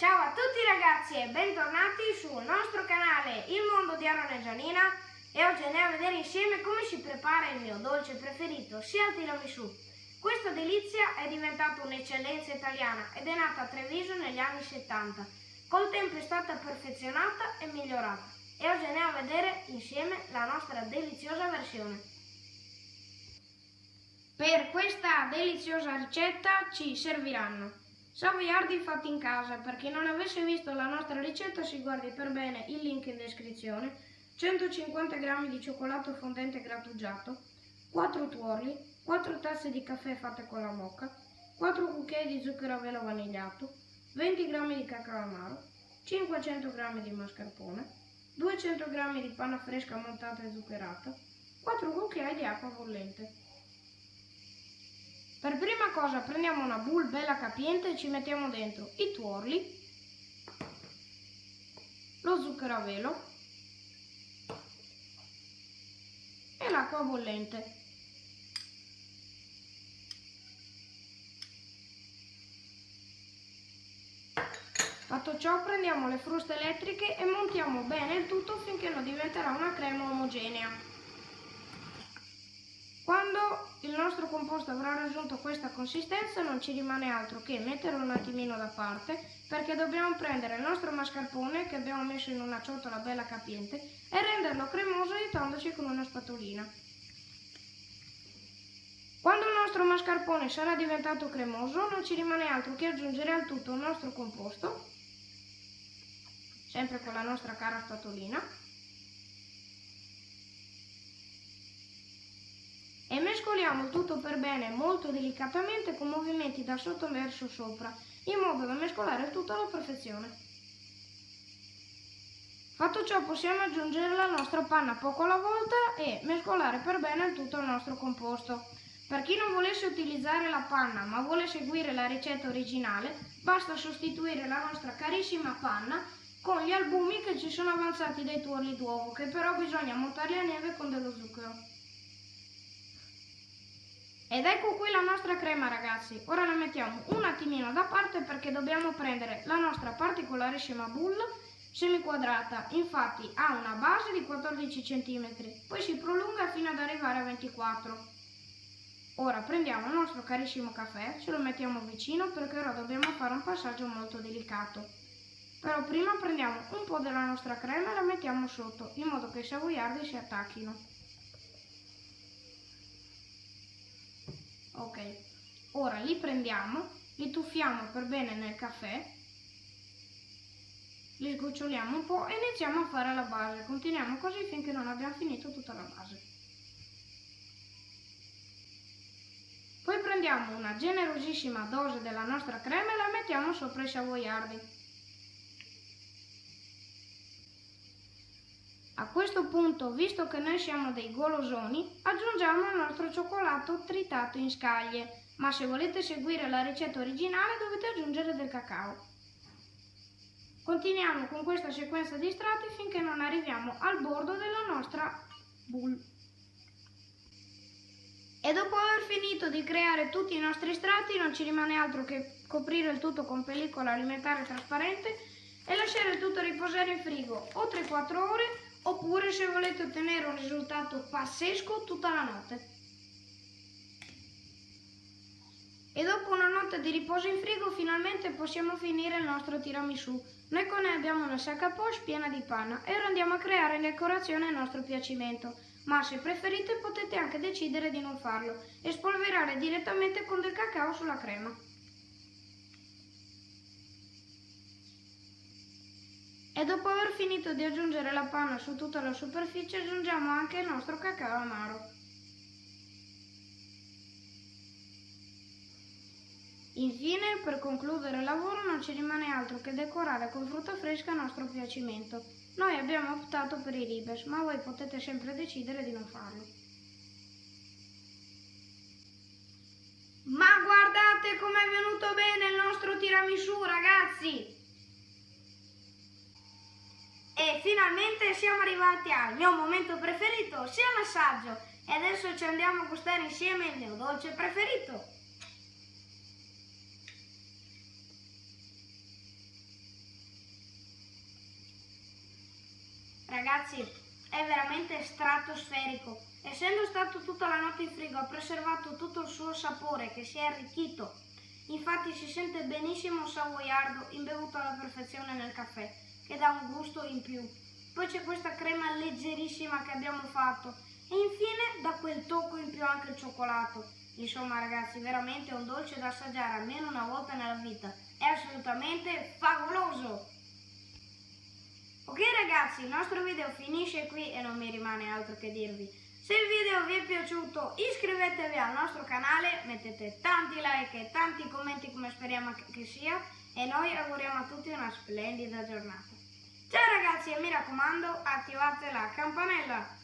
Ciao a tutti ragazzi e bentornati sul nostro canale Il Mondo di Aaron e Gianina e oggi andiamo a vedere insieme come si prepara il mio dolce preferito, sia il tiramisù. Questa delizia è diventata un'eccellenza italiana ed è nata a Treviso negli anni 70. Col tempo è stata perfezionata e migliorata e oggi andiamo a vedere insieme la nostra deliziosa versione. Per questa deliziosa ricetta ci serviranno Savoiardi fatti in casa, per chi non avesse visto la nostra ricetta si guardi per bene il link in descrizione, 150 g di cioccolato fondente grattugiato, 4 tuorli, 4 tazze di caffè fatte con la mocca, 4 cucchiai di zucchero a velo vanigliato, 20 g di cacao amaro, 500 g di mascarpone, 200 g di panna fresca montata e zuccherata, 4 cucchiai di acqua bollente. Cosa prendiamo una bowl bella capiente e ci mettiamo dentro i tuorli, lo zucchero a velo e l'acqua bollente. Fatto ciò prendiamo le fruste elettriche e montiamo bene il tutto finché non diventerà una crema omogenea. Quando il nostro composto avrà raggiunto questa consistenza non ci rimane altro che metterlo un attimino da parte perché dobbiamo prendere il nostro mascarpone che abbiamo messo in una ciotola bella capiente e renderlo cremoso aiutandoci con una spatolina. Quando il nostro mascarpone sarà diventato cremoso non ci rimane altro che aggiungere al tutto il nostro composto, sempre con la nostra cara spatolina, e il tutto per bene molto delicatamente con movimenti da sotto verso sopra, in modo da mescolare il tutto alla perfezione. Fatto ciò possiamo aggiungere la nostra panna poco alla volta e mescolare per bene il tutto al nostro composto. Per chi non volesse utilizzare la panna ma vuole seguire la ricetta originale, basta sostituire la nostra carissima panna con gli albumi che ci sono avanzati dai tuorli d'uovo, che però bisogna montarli a neve con dello zucchero. Ed ecco qui la nostra crema ragazzi, ora la mettiamo un attimino da parte perché dobbiamo prendere la nostra particolarissima bowl semiquadrata, infatti ha una base di 14 cm, poi si prolunga fino ad arrivare a 24 Ora prendiamo il nostro carissimo caffè, ce lo mettiamo vicino perché ora dobbiamo fare un passaggio molto delicato. Però prima prendiamo un po' della nostra crema e la mettiamo sotto, in modo che i savoiardi si attacchino. Ok. Ora li prendiamo li tuffiamo per bene nel caffè li sgoccioliamo un po' e iniziamo a fare la base. Continuiamo così finché non abbiamo finito tutta la base. Poi prendiamo una generosissima dose della nostra crema e la mettiamo sopra i savoiardi A questo punto, visto che noi siamo dei golosoni, aggiungiamo il nostro cioccolato tritato in scaglie, ma se volete seguire la ricetta originale dovete aggiungere del cacao. Continuiamo con questa sequenza di strati finché non arriviamo al bordo della nostra boule. E dopo aver finito di creare tutti i nostri strati non ci rimane altro che coprire il tutto con pellicola alimentare trasparente e lasciare il tutto riposare in frigo o 3-4 ore oppure se volete ottenere un risultato pazzesco tutta la notte. E dopo una notte di riposo in frigo finalmente possiamo finire il nostro tiramisù. Noi con noi abbiamo una sacca a poche piena di panna e ora andiamo a creare decorazione a nostro piacimento. Ma se preferite potete anche decidere di non farlo e spolverare direttamente con del cacao sulla crema. E dopo aver finito di aggiungere la panna su tutta la superficie aggiungiamo anche il nostro cacao amaro. Infine, per concludere il lavoro non ci rimane altro che decorare con frutta fresca a nostro piacimento. Noi abbiamo optato per i ribes, ma voi potete sempre decidere di non farlo. Ma guardate com'è venuto bene il nostro tiramisù, ragazzi! finalmente siamo arrivati al mio momento preferito, sia massaggio. E adesso ci andiamo a gustare insieme il mio dolce preferito. Ragazzi, è veramente stratosferico. Essendo stato tutta la notte in frigo ha preservato tutto il suo sapore che si è arricchito. Infatti si sente benissimo un savoiardo imbevuto alla perfezione nel caffè che dà un gusto in più. Poi c'è questa crema leggerissima che abbiamo fatto e infine da quel tocco in più anche il cioccolato. Insomma ragazzi, veramente è un dolce da assaggiare almeno una volta nella vita. È assolutamente favoloso! Ok ragazzi, il nostro video finisce qui e non mi rimane altro che dirvi. Se il video vi è piaciuto iscrivetevi al nostro canale, mettete tanti like e tanti commenti come speriamo che sia e noi auguriamo a tutti una splendida giornata. Ciao ragazzi e mi raccomando attivate la campanella!